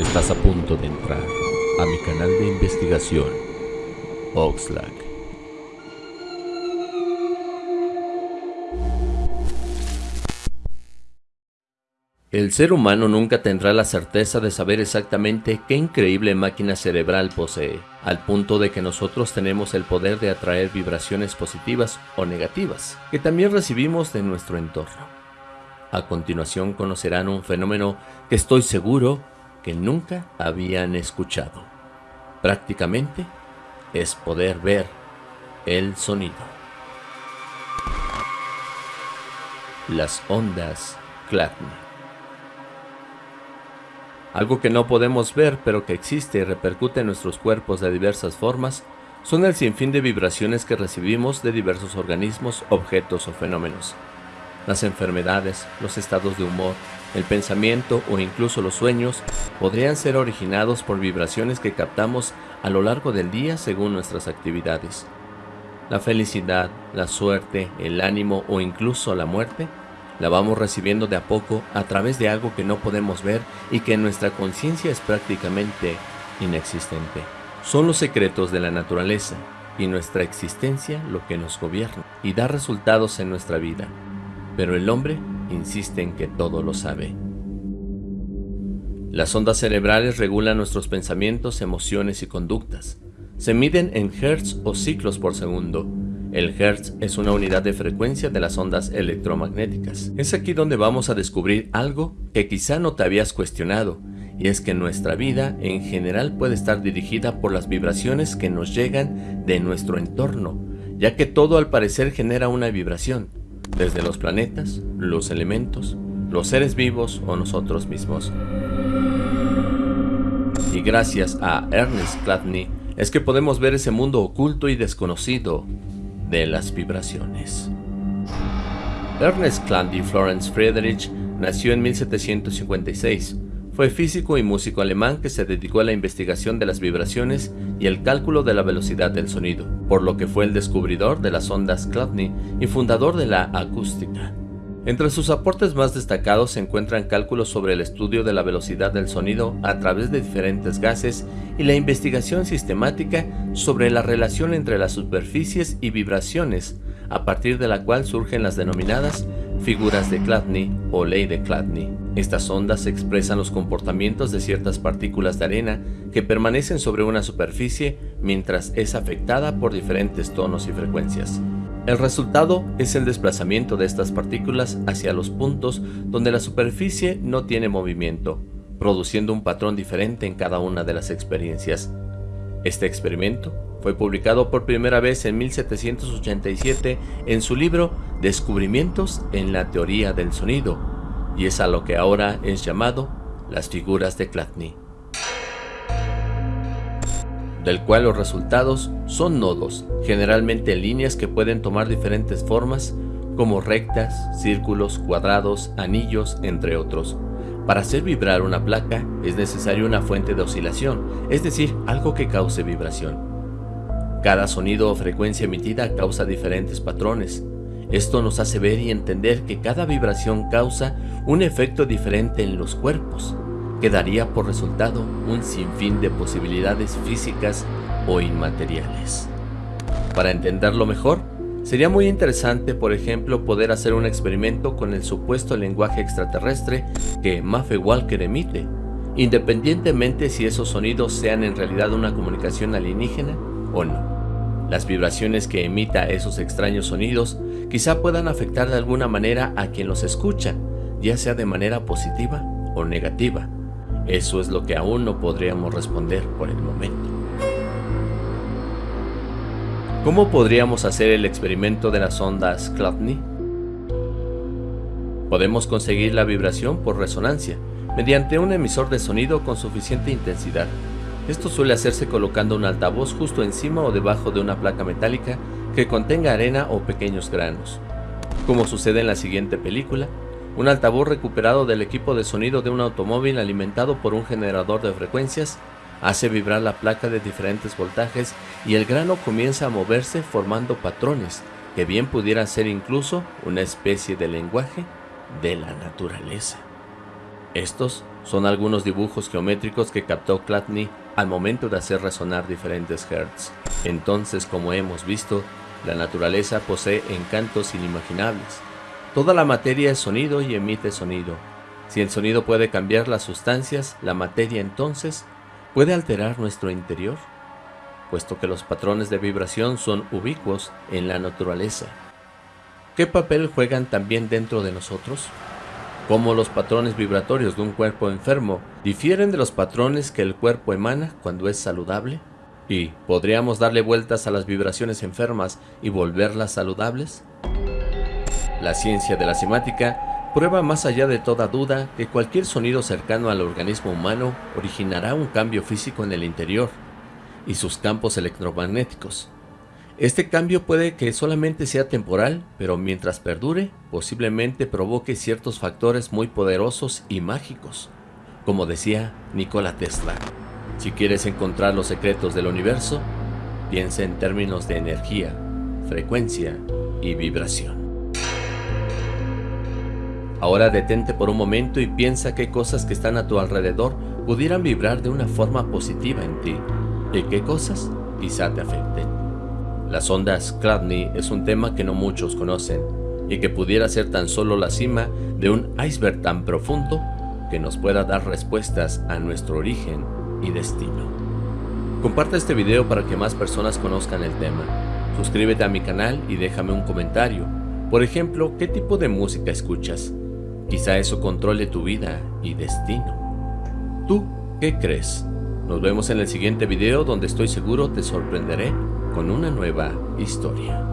Estás a punto de entrar a mi canal de investigación, Oxlack. El ser humano nunca tendrá la certeza de saber exactamente qué increíble máquina cerebral posee, al punto de que nosotros tenemos el poder de atraer vibraciones positivas o negativas, que también recibimos de nuestro entorno. A continuación conocerán un fenómeno que estoy seguro que nunca habían escuchado. Prácticamente es poder ver el sonido. Las ondas Clatney. Algo que no podemos ver pero que existe y repercute en nuestros cuerpos de diversas formas son el sinfín de vibraciones que recibimos de diversos organismos, objetos o fenómenos. Las enfermedades, los estados de humor, el pensamiento o incluso los sueños podrían ser originados por vibraciones que captamos a lo largo del día según nuestras actividades. La felicidad, la suerte, el ánimo o incluso la muerte la vamos recibiendo de a poco a través de algo que no podemos ver y que en nuestra conciencia es prácticamente inexistente. Son los secretos de la naturaleza y nuestra existencia lo que nos gobierna y da resultados en nuestra vida. Pero el hombre insiste en que todo lo sabe. Las ondas cerebrales regulan nuestros pensamientos, emociones y conductas. Se miden en hertz o ciclos por segundo. El hertz es una unidad de frecuencia de las ondas electromagnéticas. Es aquí donde vamos a descubrir algo que quizá no te habías cuestionado, y es que nuestra vida en general puede estar dirigida por las vibraciones que nos llegan de nuestro entorno, ya que todo al parecer genera una vibración desde los planetas, los elementos, los seres vivos o nosotros mismos. Y gracias a Ernest Cladney es que podemos ver ese mundo oculto y desconocido de las vibraciones. Ernest Cladney Florence Friedrich nació en 1756 fue físico y músico alemán que se dedicó a la investigación de las vibraciones y el cálculo de la velocidad del sonido, por lo que fue el descubridor de las ondas Chladni y fundador de la acústica. Entre sus aportes más destacados se encuentran cálculos sobre el estudio de la velocidad del sonido a través de diferentes gases y la investigación sistemática sobre la relación entre las superficies y vibraciones, a partir de la cual surgen las denominadas figuras de Chladni o ley de Chladni. Estas ondas expresan los comportamientos de ciertas partículas de arena que permanecen sobre una superficie mientras es afectada por diferentes tonos y frecuencias. El resultado es el desplazamiento de estas partículas hacia los puntos donde la superficie no tiene movimiento, produciendo un patrón diferente en cada una de las experiencias. Este experimento fue publicado por primera vez en 1787 en su libro Descubrimientos en la teoría del sonido, y es a lo que ahora es llamado las figuras de Chladni, del cual los resultados son nodos, generalmente líneas que pueden tomar diferentes formas, como rectas, círculos, cuadrados, anillos, entre otros. Para hacer vibrar una placa es necesaria una fuente de oscilación, es decir, algo que cause vibración. Cada sonido o frecuencia emitida causa diferentes patrones. Esto nos hace ver y entender que cada vibración causa un efecto diferente en los cuerpos, que daría por resultado un sinfín de posibilidades físicas o inmateriales. Para entenderlo mejor, sería muy interesante, por ejemplo, poder hacer un experimento con el supuesto lenguaje extraterrestre que Maffe Walker emite, independientemente si esos sonidos sean en realidad una comunicación alienígena o no. Las vibraciones que emita esos extraños sonidos quizá puedan afectar de alguna manera a quien los escucha, ya sea de manera positiva o negativa. Eso es lo que aún no podríamos responder por el momento. ¿Cómo podríamos hacer el experimento de las ondas Chladni? Podemos conseguir la vibración por resonancia, mediante un emisor de sonido con suficiente intensidad, esto suele hacerse colocando un altavoz justo encima o debajo de una placa metálica que contenga arena o pequeños granos. Como sucede en la siguiente película, un altavoz recuperado del equipo de sonido de un automóvil alimentado por un generador de frecuencias hace vibrar la placa de diferentes voltajes y el grano comienza a moverse formando patrones que bien pudieran ser incluso una especie de lenguaje de la naturaleza. Estos son algunos dibujos geométricos que captó Clatney al momento de hacer resonar diferentes hertz. Entonces, como hemos visto, la naturaleza posee encantos inimaginables. Toda la materia es sonido y emite sonido. Si el sonido puede cambiar las sustancias, la materia entonces puede alterar nuestro interior, puesto que los patrones de vibración son ubicuos en la naturaleza. ¿Qué papel juegan también dentro de nosotros? Cómo los patrones vibratorios de un cuerpo enfermo difieren de los patrones que el cuerpo emana cuando es saludable? ¿Y podríamos darle vueltas a las vibraciones enfermas y volverlas saludables? La ciencia de la semática prueba más allá de toda duda que cualquier sonido cercano al organismo humano originará un cambio físico en el interior y sus campos electromagnéticos, este cambio puede que solamente sea temporal, pero mientras perdure, posiblemente provoque ciertos factores muy poderosos y mágicos. Como decía Nikola Tesla, si quieres encontrar los secretos del universo, piensa en términos de energía, frecuencia y vibración. Ahora detente por un momento y piensa qué cosas que están a tu alrededor pudieran vibrar de una forma positiva en ti y qué cosas quizá te afecten. Las ondas Chladni es un tema que no muchos conocen y que pudiera ser tan solo la cima de un iceberg tan profundo que nos pueda dar respuestas a nuestro origen y destino. Comparte este video para que más personas conozcan el tema. Suscríbete a mi canal y déjame un comentario. Por ejemplo, ¿qué tipo de música escuchas? Quizá eso controle tu vida y destino. ¿Tú qué crees? Nos vemos en el siguiente video donde estoy seguro te sorprenderé con una nueva historia.